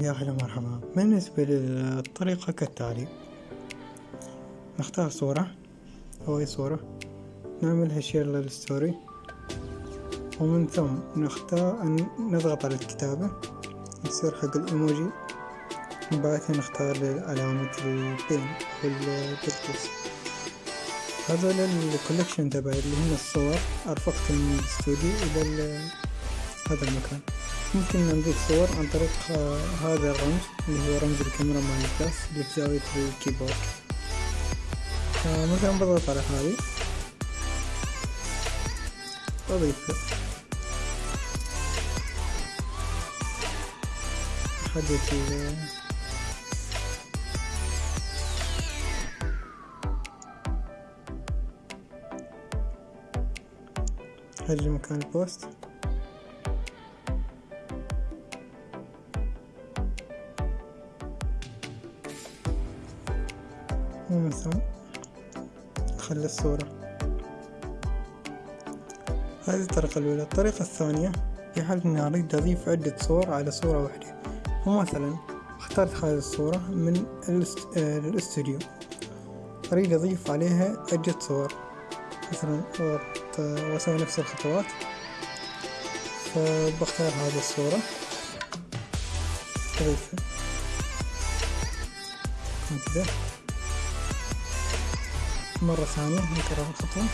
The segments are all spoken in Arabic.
يا هلا مرحبا بالنسبة للطريقة كالتالي؟ نختار صورة. أو أي صورة نعملها share لل story ومن ثم نختار نضغط على الكتابة. يصير حق الإيموجي. وبعدها نختار علامة ال pin أو ال photos هذول ال collection تبعي اللي هنا الصور. أرفقت من الاستوديو إلى هذا المكان. ممكن نضيف صور عن طريق هذا الرمز اللي هو رمز الكاميرا مال الكاس اللي في زاوية الكيبورد مثلا بضغط على هذه. وأضيفها أحدد هذا مكان البوست. ومن ثم خلي الصورة. هذه الطريقة الأولى. الطريقة الثانية في حال إني أريد أضيف عدة صور على صورة واحدة. ومثلا اخترت هذه الصورة من الاستوديو. أريد أضيف عليها عدة صور. مثلا وأسوي نفس الخطوات. فبختار هذه الصورة. أضيفها. كذا مرة ثانية نكرر الخطوة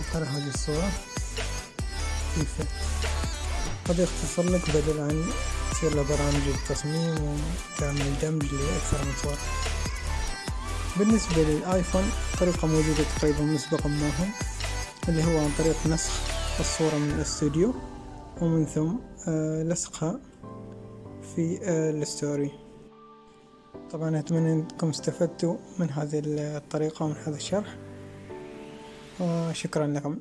اختار هذه الصورة. كيف؟ قد يختصر لك بدل عن تصير له برامج التصميم وتعمل دمج لأكثر من صورة. بالنسبة للآيفون طريقة موجودة تقريبا مسبقا معهم اللي هو عن طريق نسخ الصورة من الاستوديو ومن ثم لصقها في الستوري. طبعا أتمنى أنكم استفدتوا من هذه الطريقة ومن هذا الشرح وشكرا لكم.